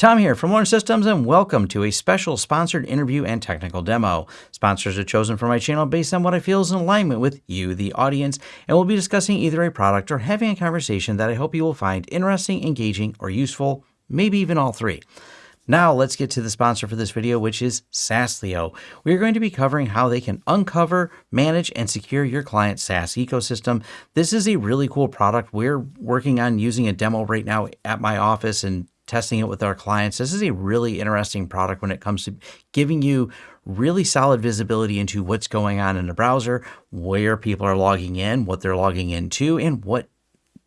Tom here from Lawrence Systems, and welcome to a special sponsored interview and technical demo. Sponsors are chosen for my channel based on what I feel is in alignment with you, the audience, and we'll be discussing either a product or having a conversation that I hope you will find interesting, engaging, or useful, maybe even all three. Now let's get to the sponsor for this video, which is Saaslio. We are going to be covering how they can uncover, manage, and secure your client's SaaS ecosystem. This is a really cool product. We're working on using a demo right now at my office and testing it with our clients. This is a really interesting product when it comes to giving you really solid visibility into what's going on in the browser, where people are logging in, what they're logging into, and what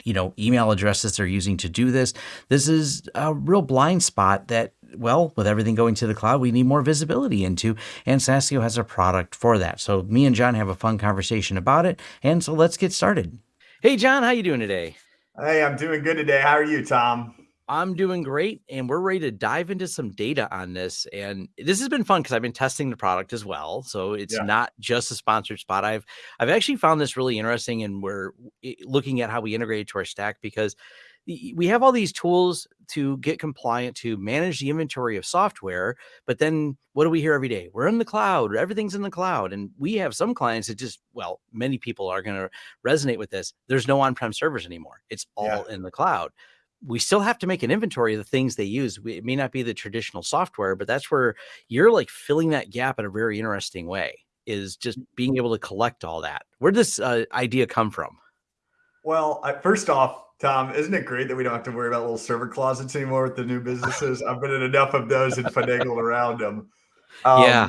you know email addresses they're using to do this. This is a real blind spot that well, with everything going to the cloud, we need more visibility into, and Saaslio has a product for that. So me and John have a fun conversation about it, and so let's get started. Hey, John, how you doing today? Hey, I'm doing good today. How are you, Tom? I'm doing great, and we're ready to dive into some data on this. And this has been fun because I've been testing the product as well. So it's yeah. not just a sponsored spot. I've I've actually found this really interesting, and we're looking at how we integrate it to our stack because we have all these tools to get compliant to manage the inventory of software. But then what do we hear every day? We're in the cloud. Everything's in the cloud, and we have some clients that just well, many people are going to resonate with this. There's no on-prem servers anymore. It's all yeah. in the cloud we still have to make an inventory of the things they use. It may not be the traditional software, but that's where you're like filling that gap in a very interesting way is just mm. being able to collect all that. Where did this uh, idea come from? Well, I, first off, Tom, isn't it great that we don't have to worry about little server closets anymore with the new businesses? I've been in enough of those and finagled around them. Um, yeah.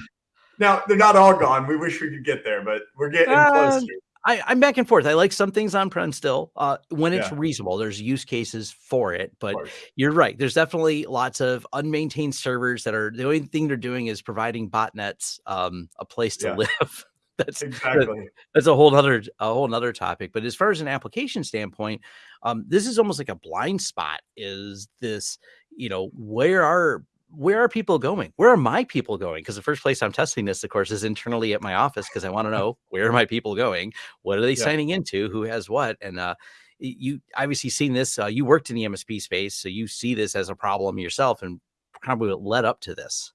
Now they're not all gone. We wish we could get there, but we're getting uh, closer. I, am back and forth. I like some things on prem still uh, when it's yeah. reasonable. There's use cases for it, but you're right. There's definitely lots of unmaintained servers that are the only thing they're doing is providing botnets um, a place to yeah. live. that's exactly that's a whole other a whole other topic. But as far as an application standpoint, um, this is almost like a blind spot. Is this you know where are where are people going? Where are my people going? Because the first place I'm testing this, of course, is internally at my office because I want to know where are my people going? What are they yeah. signing into? Who has what? And uh, you obviously seen this. Uh, you worked in the MSP space, so you see this as a problem yourself, and probably what led up to this.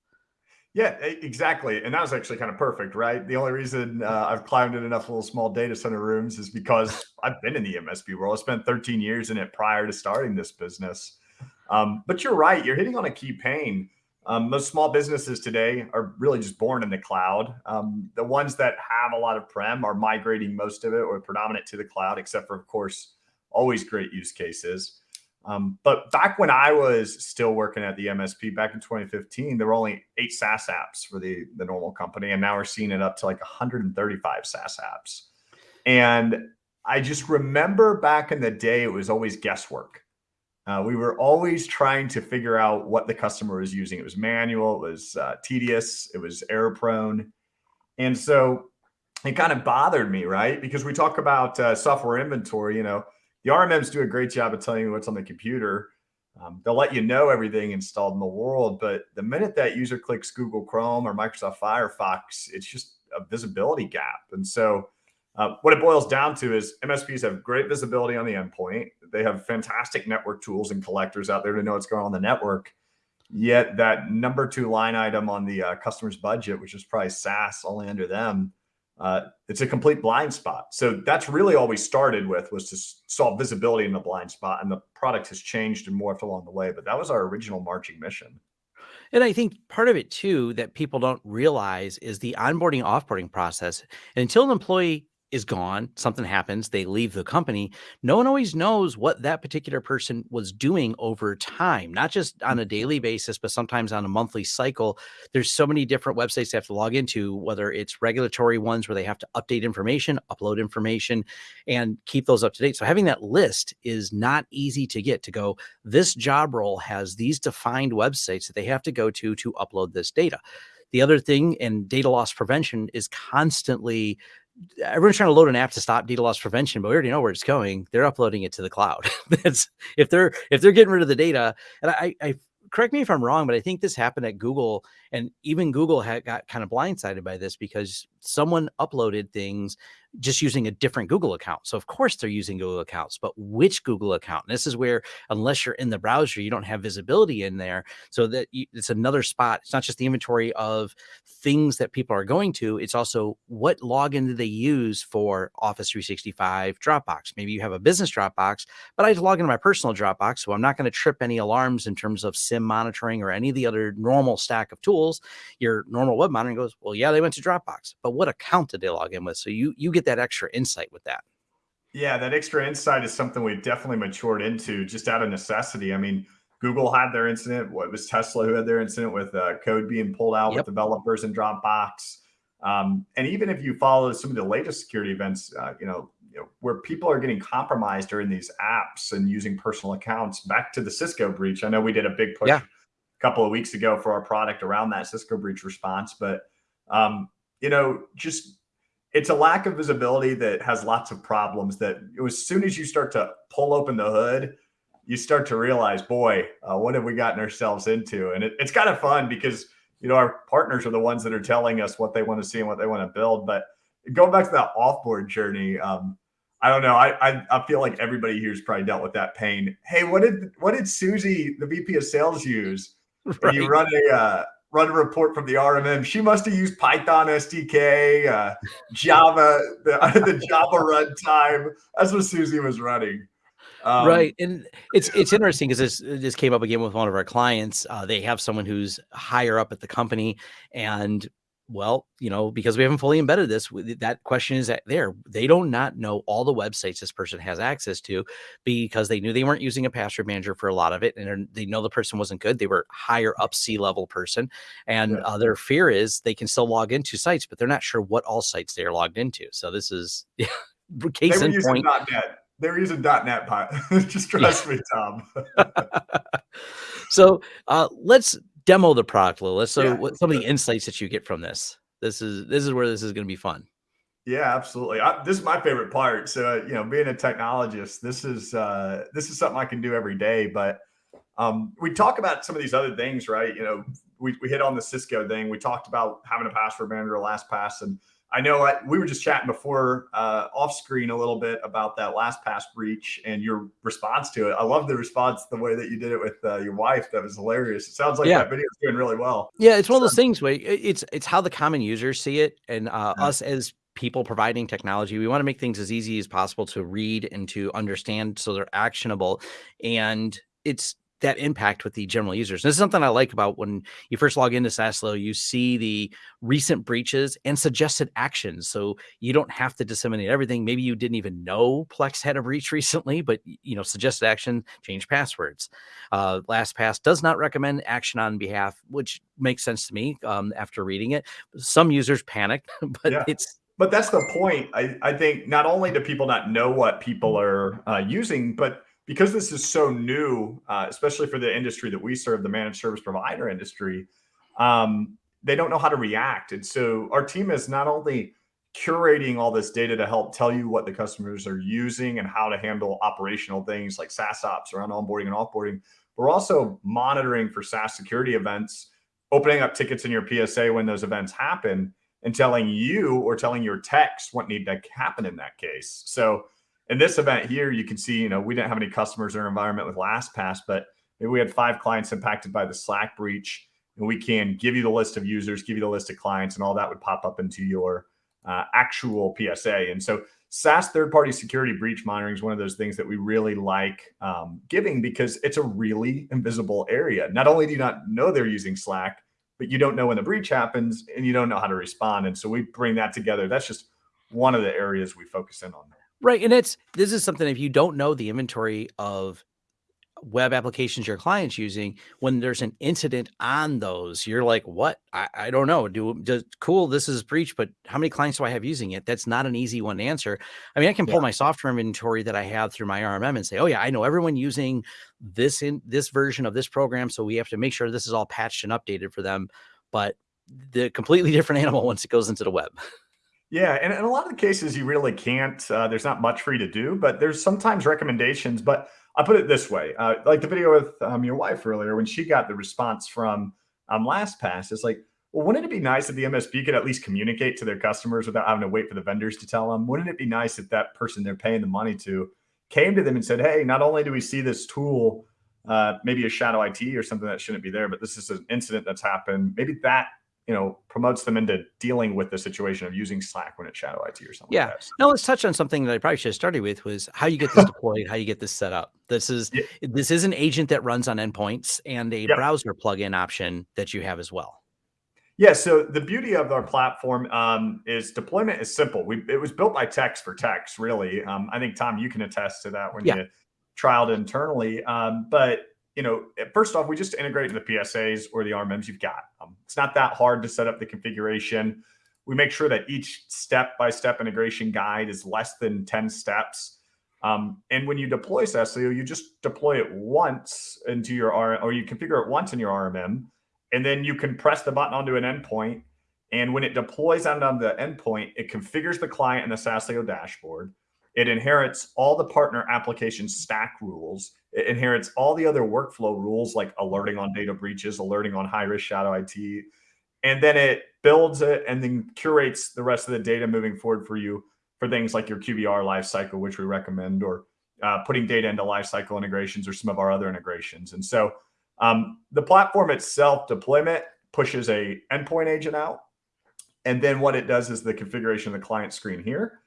Yeah, exactly. And that was actually kind of perfect, right? The only reason uh, I've climbed in enough little small data center rooms is because I've been in the MSP world. I spent 13 years in it prior to starting this business. Um, but you're right. You're hitting on a key pain. Um, most small businesses today are really just born in the cloud. Um, the ones that have a lot of prem are migrating most of it or predominant to the cloud, except for, of course, always great use cases. Um, but back when I was still working at the MSP back in 2015, there were only eight SaaS apps for the, the normal company. And now we're seeing it up to like 135 SaaS apps. And I just remember back in the day, it was always guesswork. Uh, we were always trying to figure out what the customer was using. It was manual, it was uh, tedious, it was error prone. And so it kind of bothered me, right? Because we talk about uh, software inventory, you know, the RMMs do a great job of telling you what's on the computer. Um, they'll let you know everything installed in the world, but the minute that user clicks Google Chrome or Microsoft Firefox, it's just a visibility gap. And so uh, what it boils down to is MSPs have great visibility on the endpoint. They have fantastic network tools and collectors out there to know what's going on the network. Yet that number two line item on the uh, customer's budget, which is probably SaaS only under them, uh, it's a complete blind spot. So that's really all we started with was to solve visibility in the blind spot. And the product has changed and morphed along the way. But that was our original marching mission. And I think part of it too that people don't realize is the onboarding offboarding process. And until an employee is gone, something happens, they leave the company. No one always knows what that particular person was doing over time, not just on a mm-hmm. daily basis, but sometimes on a monthly cycle. There's so many different websites they have to log into, whether it's regulatory ones where they have to update information, upload information, and keep those up to date. So having that list is not easy to get to go, this job role has these defined websites that they have to go to to upload this data. The other thing and data loss prevention is constantly everyone's trying to load an app to stop data loss prevention, but we already know where it's going. They're uploading it to the cloud. That's if they're if they're getting rid of the data. And I, I correct me if I'm wrong, but I think this happened at Google, and even Google had got kind of blindsided by this because someone uploaded things just using a different Google account. So of course they're using Google accounts, but which Google account? And this is where, unless you're in the browser, you don't have visibility in there. So that you, it's another spot. It's not just the inventory of things that people are going to. It's also what login do they use for Office 365 Dropbox? Maybe you have a business Dropbox, but I log into my personal Dropbox, so I'm not going to trip any alarms in terms of SIEM monitoring or any of the other normal stack of tools. Your normal web monitoring goes, well, yeah, they went to Dropbox, but what account did they log in with? So you you get get that extra insight with that. Yeah, that extra insight is something we've definitely matured into just out of necessity. I mean, Google had their incident. What was Tesla who had their incident with uh, code being pulled out yep. with developers in Dropbox? Um, and even if you follow some of the latest security events, uh, you, know, you know, where people are getting compromised during these apps and using personal accounts. Back to the Cisco breach, I know we did a big push yeah. a couple of weeks ago for our product around that Cisco breach response, but um, you know, just it's a lack of visibility that has lots of problems that as soon as you start to pull open the hood you start to realize boy uh, what have we gotten ourselves into? And it, it's kind of fun because you know our partners are the ones that are telling us what they want to see and what they want to build. But going back to that offboard journey um, i don't know I, I, I feel like everybody here's probably dealt with that pain. Hey what did what did susie the vp of sales use right. you run a uh, run a report from the RMM. She must have used Python SDK, uh, Java, the, the Java runtime. That's what Susie was running. Um, right, and it's it's interesting because this this came up again with one of our clients. Uh, they have someone who's higher up at the company, and well, you know, because we haven't fully embedded this, that question is there. They don't not know all the websites this person has access to because they knew they weren't using a password manager for a lot of it, and they know the person wasn't good. They were higher up C level person, and yeah. uh, their fear is they can still log into sites, but they're not sure what all sites they are logged into. So this is yeah, case in point. .NET. They were using .NET. Just trust yeah. me, Tom. so uh, let's demo the product a little. So yeah. what some of the insights that you get from this. This is this is where this is going to be fun. Yeah, absolutely. I, this is my favorite part. So, uh, you know, being a technologist, this is uh, this is something I can do every day. But um, we talk about some of these other things, right? You know, we, we hit on the Cisco thing. We talked about having a password manager, LastPass, and I know I, we were just chatting before uh, off screen a little bit about that last LastPass breach and your response to it. I love the response, the way that you did it with uh, your wife. That was hilarious. It sounds like yeah. that video is doing really well. Yeah, it's one of those things where it's it's how the common users see it, and uh, yeah. us as people providing technology, we want to make things as easy as possible to read and to understand, so they're actionable. And it's that impact with the general users. this is something I like about when you first log into Saaslio, you see the recent breaches and suggested actions. So you don't have to disseminate everything. Maybe you didn't even know Plex had a breach recently, but you know, suggested action, change passwords. Uh, LastPass does not recommend action on behalf, which makes sense to me um, after reading it. Some users panic, but yeah. it's but that's the point. I, I think not only do people not know what people are uh, using, but because this is so new, uh, especially for the industry that we serve, the managed service provider industry, um, they don't know how to react. And so our team is not only curating all this data to help tell you what the customers are using and how to handle operational things like SaaS ops around onboarding and offboarding, we're also monitoring for SaaS security events, opening up tickets in your PSA when those events happen, and telling you or telling your techs what need to happen in that case. So in this event here, you can see, you know, we didn't have any customers in our environment with LastPass, but maybe we had five clients impacted by the Slack breach. And we can give you the list of users, give you the list of clients, and all that would pop up into your uh, actual PSA. And so SaaS third-party security breach monitoring is one of those things that we really like um, giving because it's a really invisible area. Not only do you not know they're using Slack, but you don't know when the breach happens and you don't know how to respond. And so we bring that together. That's just one of the areas we focus in on. Right. And it's this is something if you don't know the inventory of web applications your client's using, when there's an incident on those, you're like, what? I, I don't know. Do just cool, this is breach, but how many clients do I have using it? That's not an easy one to answer. I mean, I can pull yeah. my software inventory that I have through my RMM and say, oh yeah, I know everyone using this in this version of this program. So we have to make sure this is all patched and updated for them. But the completely different animal once it goes into the web. Yeah, and in a lot of the cases, you really can't. Uh, there's not much for you to do, but there's sometimes recommendations. But I put it this way: uh, like the video with um, your wife earlier, when she got the response from um, LastPass, it's like well, wouldn't it be nice if the MSP could at least communicate to their customers without having to wait for the vendors to tell them? Wouldn't it be nice if that person they're paying the money to came to them and said, hey, not only do we see this tool, uh, maybe a shadow IT or something that shouldn't be there, but this is an incident that's happened. Maybe that you know promotes them into dealing with the situation of using Slack when it's shadow IT or something. Yeah. Like that. Now let's touch on something that I probably should have started with was how you get this deployed, how you get this set up. This is Yeah. this is an agent that runs on endpoints and a Yep. browser plugin option that you have as well. Yeah, so the beauty of our platform um, is deployment is simple. We it was built by techs for techs, really. Um, I think Tom, you can attest to that when Yeah. you trialed internally. Um, but you know, first off, we just integrate the PSAs or the RMMs you've got. Um, it's not that hard to set up the configuration. We make sure that each step-by-step integration guide is less than 10 steps. Um, and when you deploy Saaslio, you just deploy it once into your R, or you configure it once in your RMM, and then you can press the button onto an endpoint. And when it deploys out on the endpoint, it configures the client in the Saaslio dashboard. It inherits all the partner application stack rules. It inherits all the other workflow rules like alerting on data breaches, alerting on high risk shadow IT. And then it builds it and then curates the rest of the data moving forward for you for things like your QBR lifecycle, which we recommend, or uh, putting data into lifecycle integrations or some of our other integrations. And so um, the platform itself, deployment pushes a endpoint agent out. And then what it does is the configuration of the client screen here.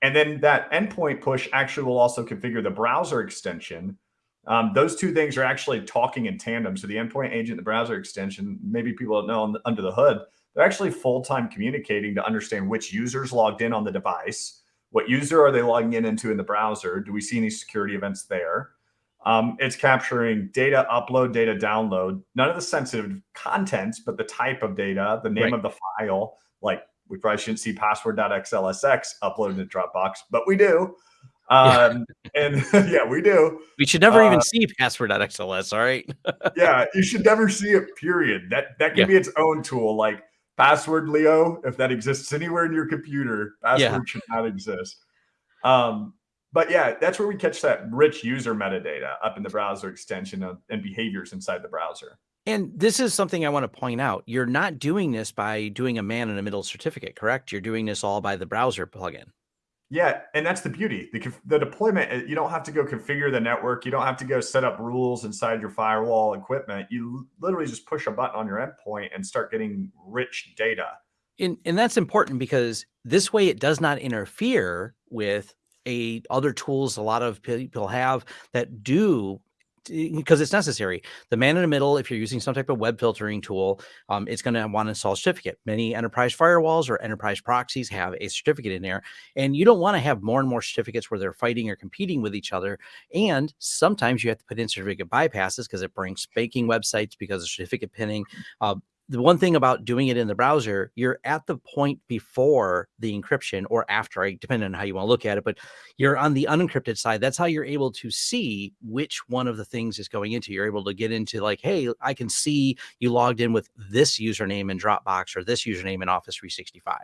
And then that endpoint push actually will also configure the browser extension. Um, those two things are actually talking in tandem. So the endpoint agent, the browser extension, maybe people don't know the, under the hood, they're actually full-time communicating to understand which users logged in on the device, what user are they logging in into in the browser? Do we see any security events there? Um, it's capturing data upload, data download, none of the sensitive contents, but the type of data, the name Right. of the file. Like we probably shouldn't see password.xlsx uploaded to Dropbox, but we do. Um, and yeah, we do. We should never even Uh, see password.xls, all right? Yeah, you should never see it, period. That that can Yeah. be its own tool. Like password Leo, if that exists anywhere in your computer, password Yeah. should not exist. Um, but yeah, that's where we catch that rich user metadata up in the browser extension of, and behaviors inside the browser. And this is something I want to point out. You're not doing this by doing a man in the middle certificate, correct? You're doing this all by the browser plugin. Yeah, and that's the beauty. The, the deployment, uh, you don't have to go configure the network. You don't have to go set up rules inside your firewall equipment. You literally just push a button on your endpoint and start getting rich data. And and that's important because this way it does not interfere with a other tools a lot of people have that do because it's necessary. The man in the middle, if you're using some type of web filtering tool, um, it's going to want to install a certificate. Many enterprise firewalls or enterprise proxies have a certificate in there, and you don't want to have more and more certificates where they're fighting or competing with each other. And sometimes you have to put in certificate bypasses because it brings spanking websites because of certificate pinning. Uh, the one thing about doing it in the browser, you're at the point before the encryption or after, depending on how you want to look at it, but you're on the unencrypted side. That's how you're able to see which one of the things is going into. You're able to get into like, hey, I can see you logged in with this username in Dropbox or this username in Office 365.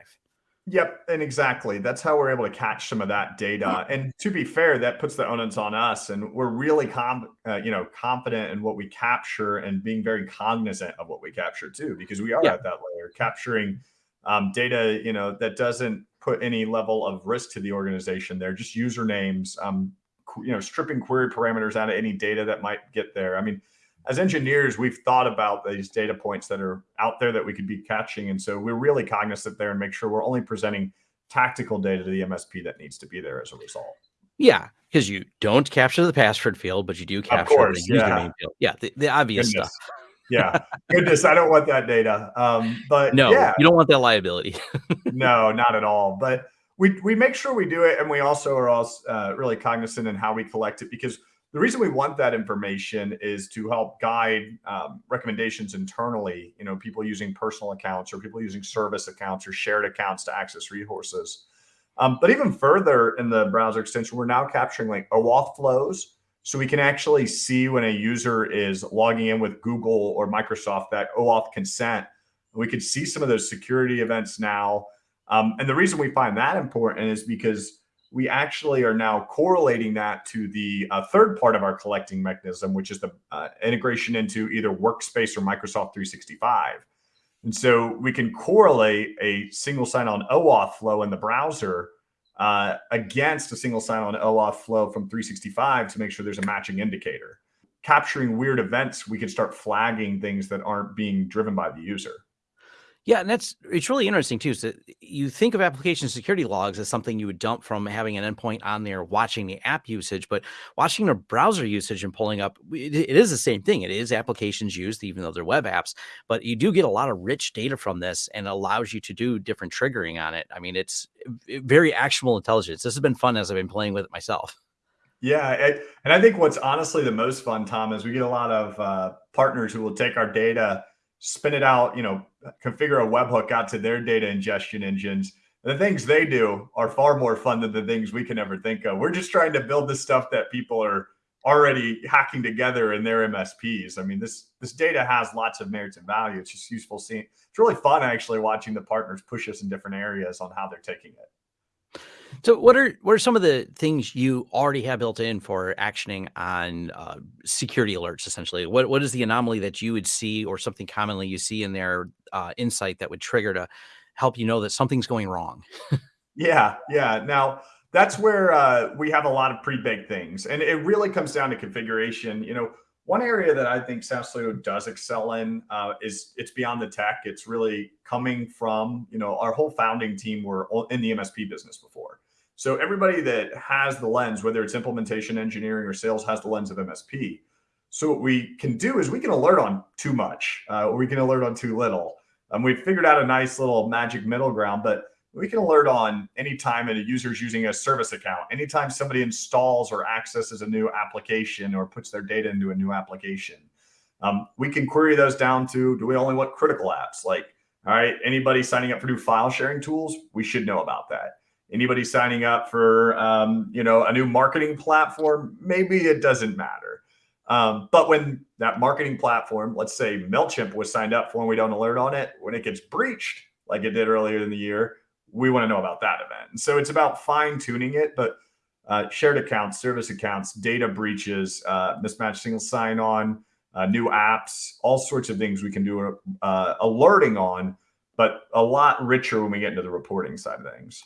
Yep, and exactly. That's how we're able to catch some of that data. And to be fair, that puts the onus on us, and we're really com- uh, you know confident in what we capture and being very cognizant of what we capture too, because we are Yeah. at that layer capturing um, data, you know, that doesn't put any level of risk to the organization. They're just usernames, um, you know, stripping query parameters out of any data that might get there. I mean, as engineers, we've thought about these data points that are out there that we could be catching. And so we're really cognizant there and make sure we're only presenting tactical data to the MSP that needs to be there as a result. Yeah, because you don't capture the password field, but you do capture course, the yeah. username field. Yeah, the, the obvious Goodness. stuff. Yeah. Goodness, I don't want that data. Um, but No, yeah, you don't want that liability. no, not at all. But we we make sure we do it, and we also are also uh, really cognizant in how we collect it because the reason we want that information is to help guide um, recommendations internally. You know, people using personal accounts or people using service accounts or shared accounts to access resources. Um, but even further in the browser extension, we're now capturing like OAuth flows. So we can actually see when a user is logging in with Google or Microsoft that OAuth consent. We could see some of those security events now. Um, and the reason we find that important is because we actually are now correlating that to the uh, third part of our collecting mechanism, which is the uh, integration into either Workspace or Microsoft 365. And so we can correlate a single sign-on OAuth flow in the browser uh, against a single sign-on OAuth flow from 365 to make sure there's a matching indicator. Capturing weird events, we can start flagging things that aren't being driven by the user. Yeah, and that's it's really interesting too. So you think of application security logs as something you would dump from having an endpoint on there watching the app usage, but watching the browser usage and pulling up, it, it is the same thing. It is applications used, even though they're web apps, but you do get a lot of rich data from this and allows you to do different triggering on it. I mean, it's very actionable intelligence. This has been fun as I've been playing with it myself. Yeah, and I think what's honestly the most fun, Tom, is we get a lot of uh, partners who will take our data spin it out, you know, configure a webhook out to their data ingestion engines. The things they do are far more fun than the things we can ever think of. We're just trying to build the stuff that people are already hacking together in their MSPs. I mean, this this data has lots of merits and value. It's just useful seeing. It's really fun actually watching the partners push us in different areas on how they're taking it. So what are what are some of the things you already have built in for actioning on uh, security alerts? Essentially, what what is the anomaly that you would see, or something commonly you see in their uh, insight that would trigger to help you know that something's going wrong? yeah, yeah. Now that's where uh, we have a lot of pre-baked things, and it really comes down to configuration. You know, one area that I think SaaStudio's does excel in uh, is it's beyond the tech. It's really coming from, you know, our whole founding team were in the MSP business before. So everybody that has the lens, whether it's implementation engineering or sales, has the lens of MSP. So what we can do is we can alert on too much, uh, or we can alert on too little. Um, we've figured out a nice little magic middle ground, but we can alert on anytime a user is using a service account, anytime somebody installs or accesses a new application or puts their data into a new application. Um, we can query those down to, do we only want critical apps? Like, all right, anybody signing up for new file sharing tools, we should know about that. Anybody signing up for, um, you know, a new marketing platform, maybe it doesn't matter. Um, but when that marketing platform, let's say MailChimp was signed up for and we don't alert on it, when it gets breached, like it did earlier in the year, we want to know about that event. And so it's about fine tuning it, but uh, shared accounts, service accounts, data breaches, uh, mismatched single sign on, uh, new apps, all sorts of things we can do uh, alerting on, but a lot richer when we get into the reporting side of things.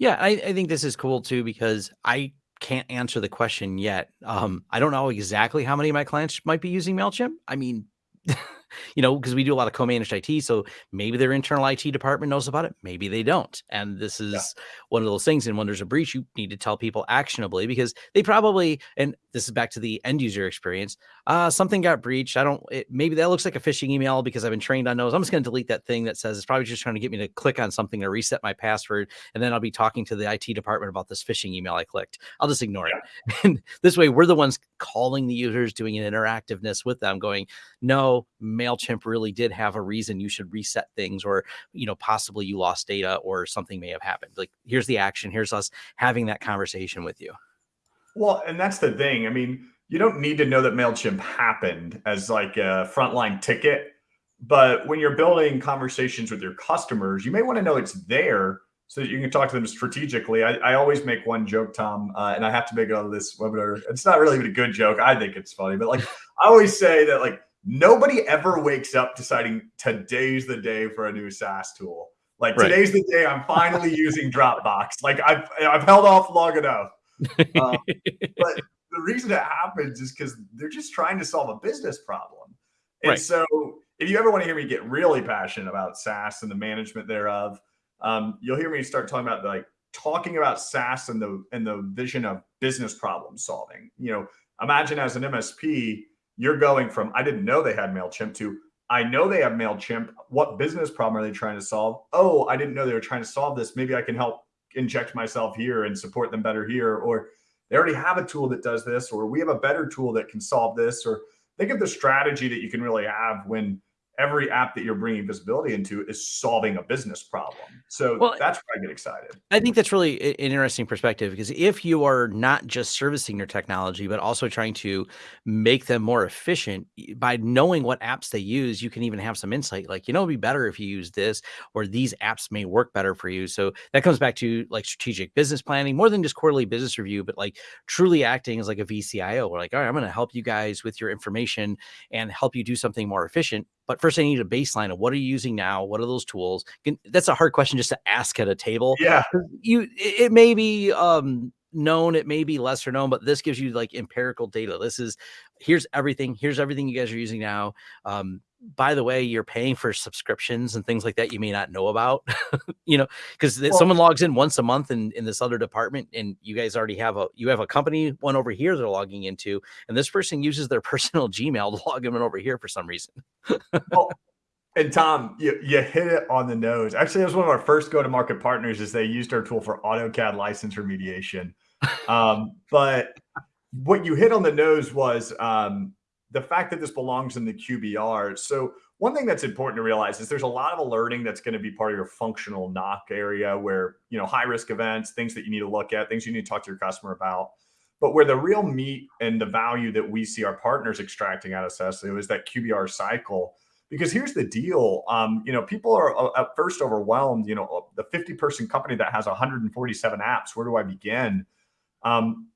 Yeah, I, I think this is cool too because I can't answer the question yet. Um, I don't know exactly how many of my clients might be using MailChimp. I mean, you know, because we do a lot of co-managed IT. So maybe their internal IT department knows about it. Maybe they don't. And this is yeah. one of those things. And when there's a breach, you need to tell people actionably because they probably, and this is back to the end user experience. Uh, something got breached. I don't, it, maybe that looks like a phishing email because I've been trained on those. I'm just going to delete that thing that says it's probably just trying to get me to click on something to reset my password. And then I'll be talking to the IT department about this phishing email I clicked. I'll just ignore yeah. it. And this way we're the ones calling the users, doing an interactiveness with them going, no, MailChimp really did have a reason you should reset things or, you know, possibly you lost data or something may have happened. Like here's the action. Here's us having that conversation with you. Well, and that's the thing. I mean, you don't need to know that MailChimp happened as like a frontline ticket. But when you're building conversations with your customers, you may want to know it's there so that you can talk to them strategically. I, I always make one joke, Tom, uh, and I have to make it on this webinar. It's not really a good joke. I think it's funny, but like I always say that like nobody ever wakes up deciding today's the day for a new SaaS tool. Like right. today's the day I'm finally using Dropbox. Like I've I've held off long enough. Um, but the reason it happens is because they're just trying to solve a business problem. And right. so if you ever want to hear me get really passionate about SaaS and the management thereof, um, you'll hear me start talking about like talking about SaaS and the and the vision of business problem solving. You know, imagine as an MSP, you're going from I didn't know they had MailChimp to I know they have MailChimp. What business problem are they trying to solve? Oh, I didn't know they were trying to solve this. Maybe I can help inject myself here and support them better here. Or they already have a tool that does this, or we have a better tool that can solve this. Or think of the strategy that you can really have when every app that you're bringing visibility into is solving a business problem. So well, that's where I get excited. I think that's really an interesting perspective because if you are not just servicing your technology, but also trying to make them more efficient by knowing what apps they use, you can even have some insight like, you know, it'd be better if you use this or these apps may work better for you. So that comes back to like strategic business planning more than just quarterly business review, but like truly acting as like a VCIO. We're like, all right, I'm going to help you guys with your information and help you do something more efficient but first I need a baseline of what are you using now? What are those tools? Can, That's a hard question just to ask at a table. Yeah. You, it may be, um, known it may be lesser known but this gives you like empirical data this is here's everything here's everything you guys are using now um by the way, you're paying for subscriptions and things like that you may not know about, you know, because well, someone logs in once a month in, in this other department and you guys already have a, you have a company one over here they're logging into, and this person uses their personal Gmail to log in over here for some reason. well, and Tom, you, you hit it on the nose. Actually, it was one of our first go-to-market partners is they used our tool for AutoCAD license remediation. Um, but what you hit on the nose was um, the fact that this belongs in the QBR. So one thing that's important to realize is there's a lot of alerting that's going to be part of your functional NOC area where, you know, high risk events, things that you need to look at, things you need to talk to your customer about. But where the real meat and the value that we see our partners extracting out of Saaslio is that QBR cycle. Because here's the deal, um, you know, people are uh, at first overwhelmed. You know, the 50 person company that has 147 apps. Where do I begin? Um,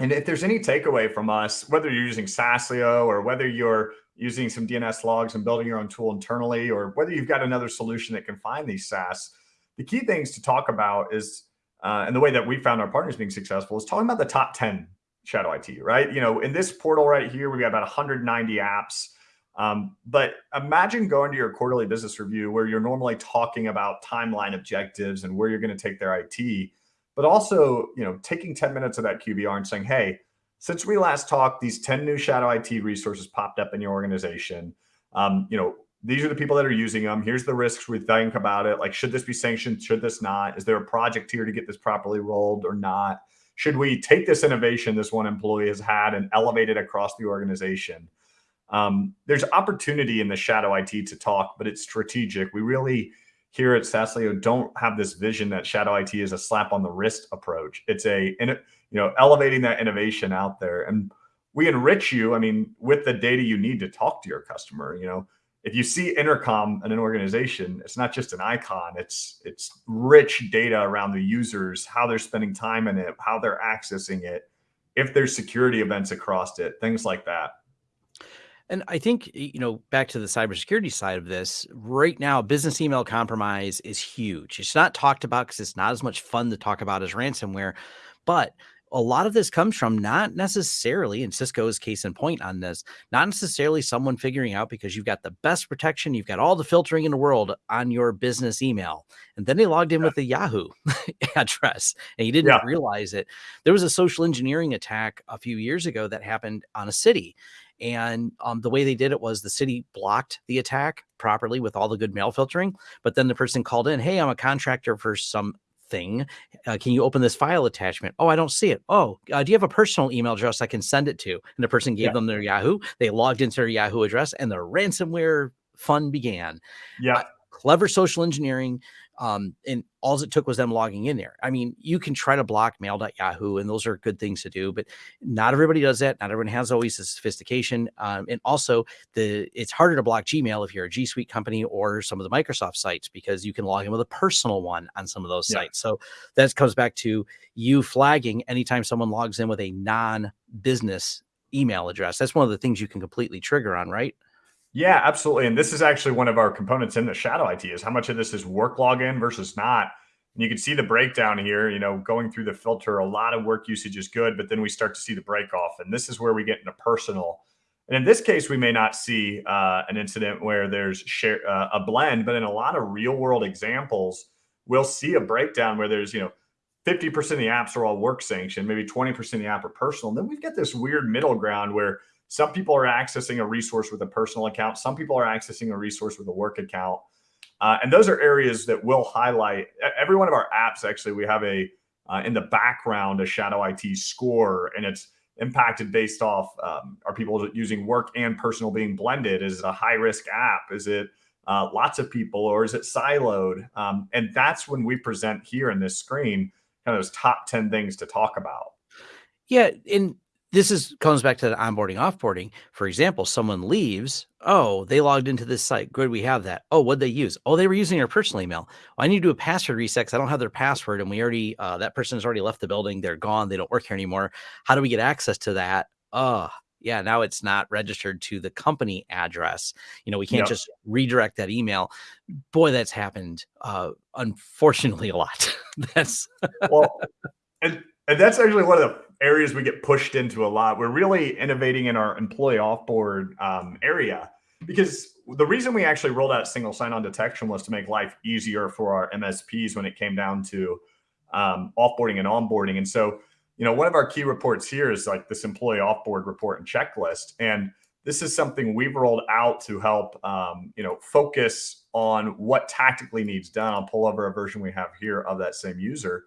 and if there's any takeaway from us, whether you're using Saaslio or whether you're using some DNS logs and building your own tool internally, or whether you've got another solution that can find these SaaS, the key things to talk about is, uh, and the way that we found our partners being successful is talking about the top 10 shadow IT, right? You know, in this portal right here, we've got about 190 apps. Um, but imagine going to your quarterly business review where you're normally talking about timeline objectives and where you're going to take their IT but also, you know, taking 10 minutes of that QBR and saying, hey, since we last talked, these 10 new shadow IT resources popped up in your organization. Um, you know, these are the people that are using them. Here's the risks we think about it. Like, should this be sanctioned? Should this not? Is there a project here to get this properly rolled or not? Should we take this innovation this one employee has had and elevate it across the organization? Um, there's opportunity in the shadow IT to talk, but it's strategic. We really here at Saaslio don't have this vision that shadow IT is a slap on the wrist approach. It's a, you know, elevating that innovation out there. And we enrich you, I mean, with the data you need to talk to your customer, you know, if you see intercom in an organization, it's not just an icon, it's it's rich data around the users, how they're spending time in it, how they're accessing it, if there's security events across it, things like that. And I think, you know, back to the cybersecurity side of this, right now, business email compromise is huge. It's not talked about because it's not as much fun to talk about as ransomware. But a lot of this comes from not necessarily, and Cisco's case in point on this, not necessarily someone figuring out because you've got the best protection, you've got all the filtering in the world on your business email. And then they logged in yeah. with the Yahoo address and you didn't yeah. realize it. There was a social engineering attack a few years ago that happened on a city. And um, the way they did it was the city blocked the attack properly with all the good mail filtering. But then the person called in, Hey, I'm a contractor for some thing. Uh, can you open this file attachment? Oh, I don't see it. Oh, uh, do you have a personal email address I can send it to? And the person gave yeah. them their Yahoo. They logged into their Yahoo address and the ransomware fun began. Yeah. Uh, clever social engineering um, and all it took was them logging in there. I mean, you can try to block mail.yahoo, and those are good things to do, but not everybody does that. Not everyone has always the sophistication. Um, and also, the it's harder to block Gmail if you're a G Suite company or some of the Microsoft sites because you can log in with a personal one on some of those yeah. sites. So that comes back to you flagging anytime someone logs in with a non business email address. That's one of the things you can completely trigger on, right? Yeah, absolutely. And this is actually one of our components in the shadow IT is how much of this is work login versus not. And you can see the breakdown here, you know, going through the filter, a lot of work usage is good, but then we start to see the break off. And this is where we get into personal. And in this case, we may not see uh, an incident where there's share, uh, a blend, but in a lot of real world examples, we'll see a breakdown where there's, you know, 50% of the apps are all work sanctioned, maybe 20% of the app are personal. And then we've got this weird middle ground where some people are accessing a resource with a personal account. Some people are accessing a resource with a work account. Uh, and those are areas that will highlight every one of our apps. Actually, we have a uh, in the background a shadow IT score, and it's impacted based off um, are people using work and personal being blended? Is it a high risk app? Is it uh, lots of people or is it siloed? Um, and that's when we present here in this screen kind of those top 10 things to talk about. Yeah. And this is comes back to the onboarding offboarding. For example someone leaves oh they logged into this site. Good we have that. Oh what they use? Oh they were using their personal email. I need to do a password reset because i don't have their password and we already uh, that person has already left the building. They're gone. They don't work here anymore. How do we get access to that? Uh yeah, now it's not registered to the company address. You know, we can't just redirect that email. Boy, that's happened uh, unfortunately a lot. that's well, and and that's actually one of the areas we get pushed into a lot. We're really innovating in our employee offboard um, area because the reason we actually rolled out single sign-on detection was to make life easier for our MSPs when it came down to um, offboarding and onboarding. And so, you know, one of our key reports here is like this employee offboard report and checklist. And this is something we've rolled out to help, um, you know, focus on what tactically needs done. I'll pull over a version we have here of that same user.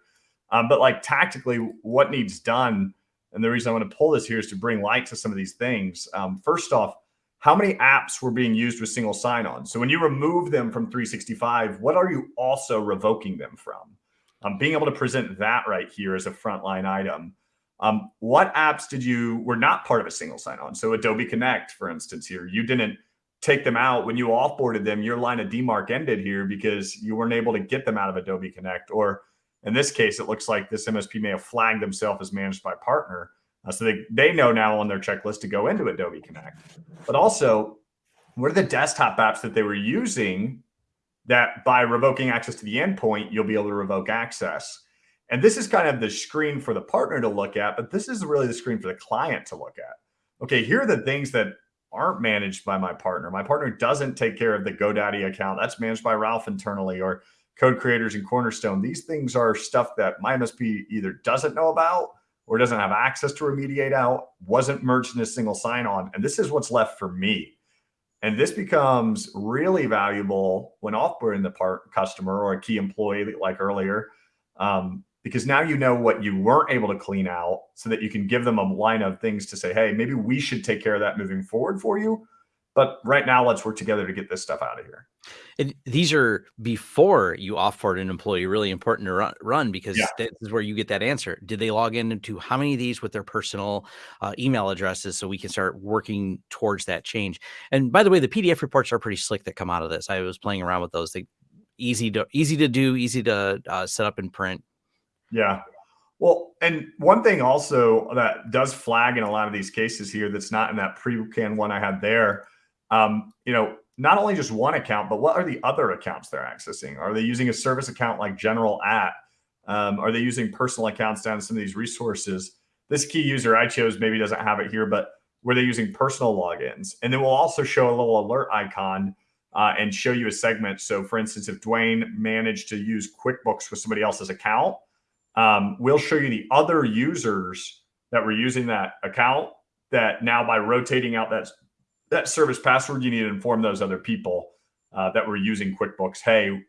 Um, but like tactically, what needs done, and the reason I want to pull this here is to bring light to some of these things. Um, first off, how many apps were being used with single sign-on? So when you remove them from 365, what are you also revoking them from? Um, being able to present that right here as a frontline item. Um, what apps did you were not part of a single sign-on? So Adobe Connect, for instance, here you didn't take them out when you offboarded them. Your line of demarc ended here because you weren't able to get them out of Adobe Connect. Or in this case, it looks like this MSP may have flagged themselves as managed by partner. Uh, so they, they know now on their checklist to go into Adobe Connect. But also, what are the desktop apps that they were using that by revoking access to the endpoint, you'll be able to revoke access? And this is kind of the screen for the partner to look at, but this is really the screen for the client to look at. Okay, here are the things that aren't managed by my partner. My partner doesn't take care of the GoDaddy account. That's managed by Ralph internally or code creators and Cornerstone. These things are stuff that my MSP either doesn't know about or doesn't have access to remediate out, wasn't merged in a single sign on. And this is what's left for me. And this becomes really valuable when offboarding the part customer or a key employee like earlier, um, because now you know what you weren't able to clean out so that you can give them a line of things to say, hey, maybe we should take care of that moving forward for you. But right now, let's work together to get this stuff out of here. And these are before you offboard an employee, really important to run, run because yeah. this is where you get that answer. Did they log into how many of these with their personal uh, email addresses so we can start working towards that change? And by the way, the PDF reports are pretty slick that come out of this. I was playing around with those. They easy to easy to do, easy to uh, set up and print. Yeah. Well, and one thing also that does flag in a lot of these cases here that's not in that pre-can one I had there um, you know, not only just one account, but what are the other accounts they're accessing? Are they using a service account like general at? Um, are they using personal accounts down some of these resources? This key user I chose maybe doesn't have it here, but were they using personal logins? And then we'll also show a little alert icon uh, and show you a segment. So for instance, if Dwayne managed to use QuickBooks with somebody else's account, um, we'll show you the other users that were using that account that now by rotating out that that service password, you need to inform those other people uh, that were using QuickBooks, hey,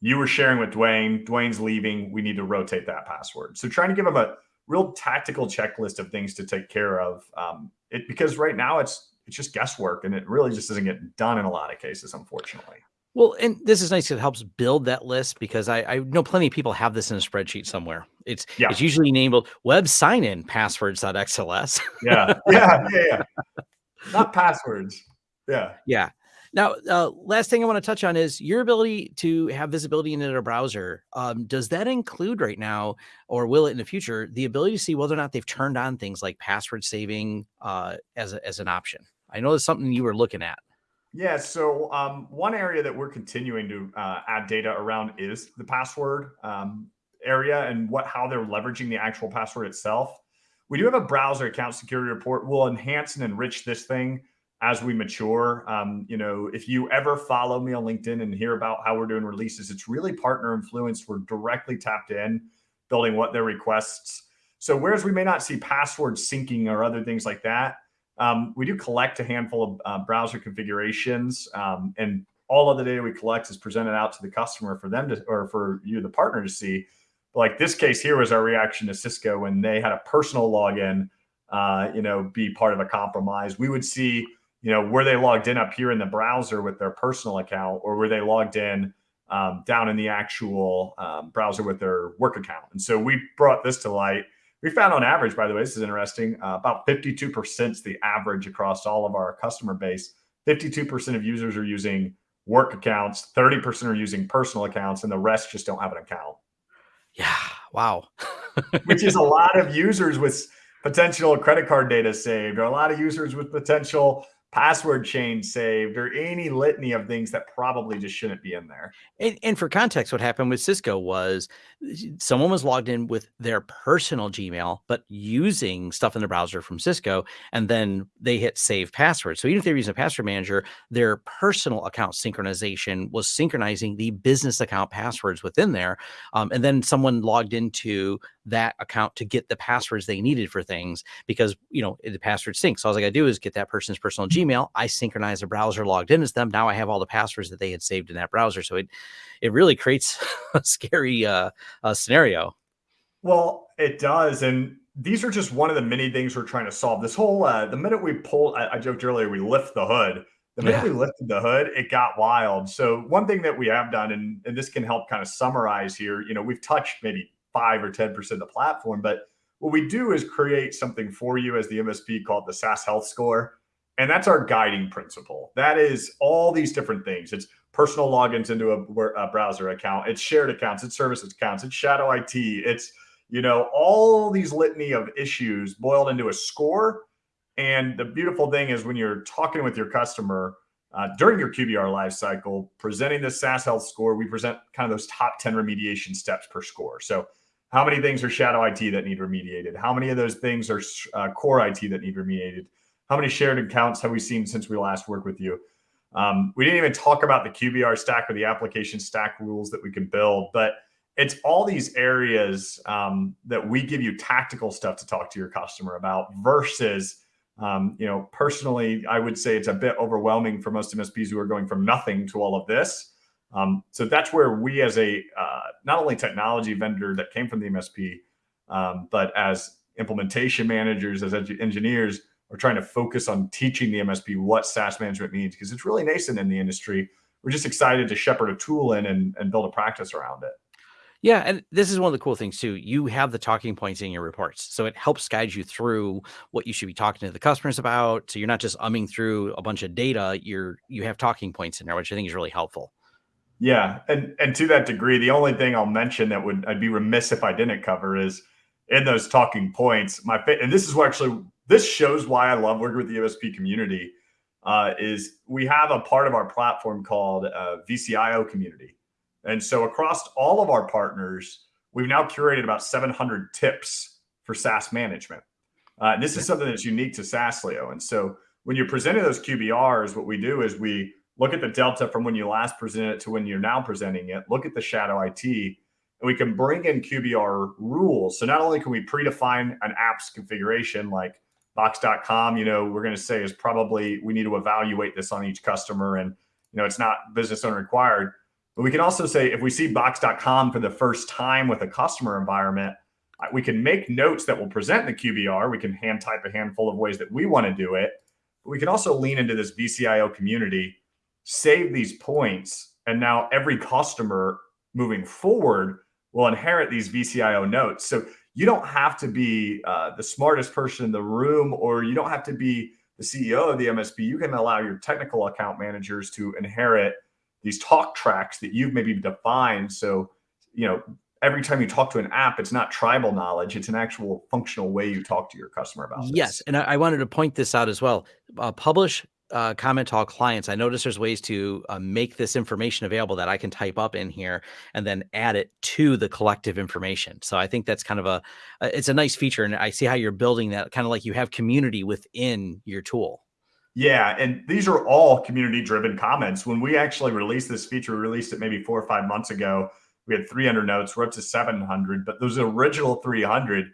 you were sharing with Dwayne, Dwayne's leaving, we need to rotate that password. So trying to give them a real tactical checklist of things to take care of. Um, it because right now it's it's just guesswork and it really just doesn't get done in a lot of cases, unfortunately. Well, and this is nice. Because it helps build that list because I, I know plenty of people have this in a spreadsheet somewhere. It's yeah. it's usually named web sign in passwords.xls. yeah. Yeah. Yeah. Yeah not passwords. Yeah. Yeah. Now, uh, last thing I want to touch on is your ability to have visibility into a browser. Um, does that include right now, or will it in the future, the ability to see whether or not they've turned on things like password saving uh, as, a, as an option? I know it's something you were looking at. Yeah. So um, one area that we're continuing to uh, add data around is the password um, area and what how they're leveraging the actual password itself. We do have a browser account security report. We'll enhance and enrich this thing as we mature. Um, you know, if you ever follow me on LinkedIn and hear about how we're doing releases, it's really partner influenced. We're directly tapped in, building what their requests. So whereas we may not see password syncing or other things like that, um, we do collect a handful of uh, browser configurations, um, and all of the data we collect is presented out to the customer for them to, or for you, the partner, to see like this case here was our reaction to Cisco when they had a personal login, uh, you know, be part of a compromise. We would see, you know, were they logged in up here in the browser with their personal account, or were they logged in um, down in the actual um, browser with their work account? And so we brought this to light. We found on average, by the way, this is interesting, uh, about 52% is the average across all of our customer base. 52% of users are using work accounts, 30% are using personal accounts, and the rest just don't have an account. Yeah. Wow. which is a lot of users with potential credit card data saved, or a lot of users with potential password change saved, or any litany of things that probably just shouldn't be in there. And, and, for context, what happened with Cisco was someone was logged in with their personal Gmail, but using stuff in the browser from Cisco, and then they hit save password. So even if they're using a password manager, their personal account synchronization was synchronizing the business account passwords within there. Um, and then someone logged into that account to get the passwords they needed for things because you know the password sync. So all I got to do is get that person's personal Gmail. I synchronize the browser logged in as them. Now I have all the passwords that they had saved in that browser. So it it really creates a scary uh, uh, scenario. Well, it does, and these are just one of the many things we're trying to solve. This whole uh, the minute we pull, I, I joked earlier, we lift the hood. The minute yeah. we lifted the hood, it got wild. So one thing that we have done, and, and this can help kind of summarize here, you know, we've touched maybe five or 10% of the platform. But what we do is create something for you as the MSP called the SaaS Health Score. And that's our guiding principle. That is all these different things. It's personal logins into a, a browser account. It's shared accounts. It's services accounts. It's shadow IT. It's, you know, all these litany of issues boiled into a score. And the beautiful thing is when you're talking with your customer, uh, during your QBR lifecycle, presenting the SaaS Health score, we present kind of those top 10 remediation steps per score. So how many things are shadow IT that need remediated? How many of those things are uh, core IT that need remediated? How many shared accounts have we seen since we last worked with you? Um, we didn't even talk about the QBR stack or the application stack rules that we can build, but it's all these areas um, that we give you tactical stuff to talk to your customer about versus, um, you know, personally, I would say it's a bit overwhelming for most MSPs who are going from nothing to all of this. Um, so that's where we, as a uh, not only technology vendor that came from the MSP, um, but as implementation managers, as engineers, are trying to focus on teaching the MSP what SaaS management means because it's really nascent in the industry. We're just excited to shepherd a tool in and, and build a practice around it. Yeah, and this is one of the cool things too. You have the talking points in your reports, so it helps guide you through what you should be talking to the customers about. So you're not just umming through a bunch of data. You're you have talking points in there, which I think is really helpful. Yeah, and and to that degree, the only thing I'll mention that would I'd be remiss if I didn't cover is in those talking points. My and this is what actually this shows why I love working with the MSP community. Uh, is we have a part of our platform called uh, VCIO community, and so across all of our partners, we've now curated about 700 tips for SaaS management. Uh, this is something that's unique to Saaslio, and so when you're presenting those QBRs, what we do is we look at the delta from when you last presented it to when you're now presenting it, look at the shadow IT, and we can bring in QBR rules. So not only can we predefine an app's configuration like box.com, you know, we're going to say is probably we need to evaluate this on each customer and, you know, it's not business owner required. But we can also say if we see box.com for the first time with a customer environment, uh, we can make notes that will present the QBR. We can hand type a handful of ways that we want to do it. But we can also lean into this VCIO community save these points. And now every customer moving forward will inherit these VCIO notes. So you don't have to be uh, the smartest person in the room, or you don't have to be the CEO of the MSP. You can allow your technical account managers to inherit these talk tracks that you've maybe defined. So, you know, every time you talk to an app, it's not tribal knowledge; it's an actual functional way you talk to your customer about. Yes, and I, I wanted to point this out as well. Uh, publish uh, comment to all clients, I notice there's ways to uh, make this information available that I can type up in here and then add it to the collective information. So I think that's kind of a, it's a nice feature. And I see how you're building that kind of like you have community within your tool. Yeah. And these are all community driven comments. When we actually released this feature, we released it maybe four or five months ago. We had 300 notes. We're up to 700, but those original 300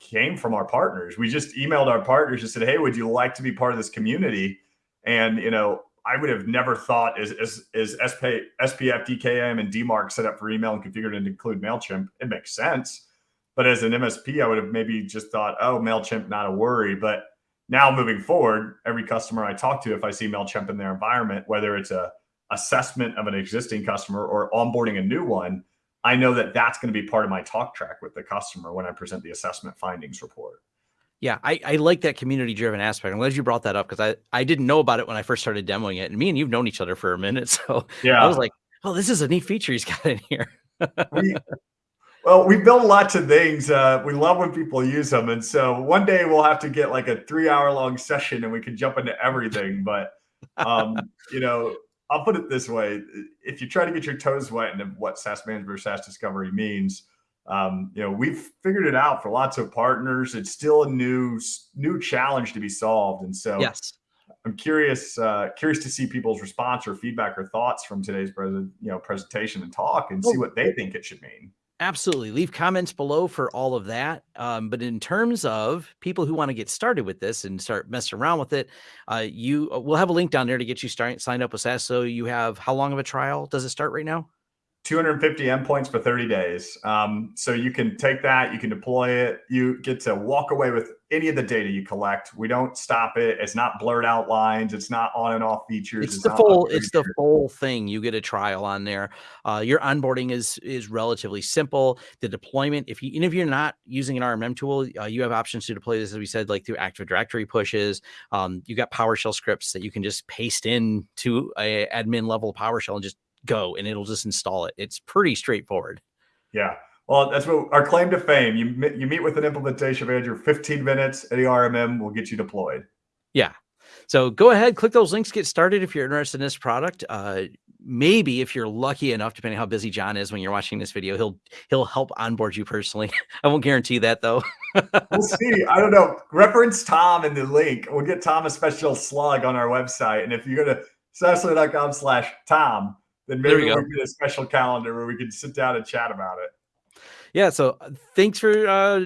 came from our partners. We just emailed our partners and said, Hey, would you like to be part of this community? And you know, I would have never thought is is is SP, SPF, DKIM, and DMARC set up for email and configured to include Mailchimp. It makes sense, but as an MSP, I would have maybe just thought, oh, Mailchimp, not a worry. But now moving forward, every customer I talk to, if I see Mailchimp in their environment, whether it's a assessment of an existing customer or onboarding a new one, I know that that's going to be part of my talk track with the customer when I present the assessment findings report. Yeah, I, I like that community driven aspect. I'm glad you brought that up because I, I didn't know about it when I first started demoing it. And me and you've known each other for a minute. So yeah, I was like, oh, this is a neat feature he's got in here. we, Well, we build lots of things. Uh, we love when people use them, and so one day we'll have to get like a three-hour-long session, and we can jump into everything. But um, you know, I'll put it this way: if you try to get your toes wet into what SaaS management or SaaS discovery means, um, you know, we've figured it out for lots of partners. It's still a new new challenge to be solved, and so yes. I'm curious uh, curious to see people's response or feedback or thoughts from today's present you know presentation and talk, and see what they think it should mean. Absolutely. Leave comments below for all of that. Um, but in terms of people who want to get started with this and start messing around with it, uh, you uh, we'll have a link down there to get you start, signed up with SaaS. So you have how long of a trial does it start right now? 250 endpoints for 30 days. Um, so you can take that, you can deploy it, you get to walk away with any of the data you collect. We don't stop it. It's not blurred out lines. It's not on and off features. It's, it's the full. It's the full thing. You get a trial on there. Uh, your onboarding is is relatively simple. The deployment, if you even if you're not using an RMM tool, uh, you have options to deploy this, as we said, like through Active Directory pushes. Um, you got PowerShell scripts that you can just paste in to a admin level PowerShell and just go and it'll just install it. It's pretty straightforward. Yeah. Well, that's what our claim to fame. You you meet with an implementation manager, 15 minutes, any RMM will get you deployed. Yeah. So go ahead, click those links, get started if you're interested in this product. Uh, maybe if you're lucky enough, depending how busy John is when you're watching this video, he'll he'll help onboard you personally. I won't guarantee that though. we'll see. I don't know. Reference Tom in the link. We'll get Tom a special slug on our website. And if you go to saaslio.com slash Tom, then maybe we, we get a special calendar where we can sit down and chat about it. Yeah. So uh, thanks for uh,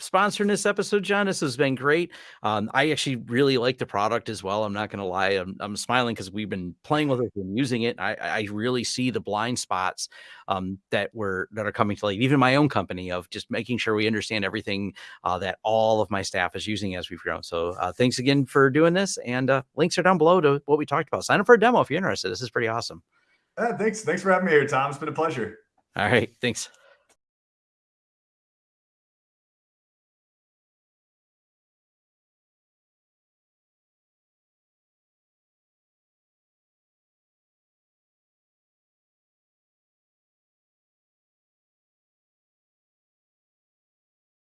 sponsoring this episode, John. This has been great. Um, I actually really like the product as well. I'm not going to lie. I'm, I'm smiling because we've been playing with it and using it. I, I really see the blind spots um, that were that are coming to light. Even my own company of just making sure we understand everything uh, that all of my staff is using as we've grown. So uh, thanks again for doing this. And uh, links are down below to what we talked about. Sign up for a demo if you're interested. This is pretty awesome. Uh, thanks. Thanks for having me here, Tom. It's been a pleasure. All right. Thanks.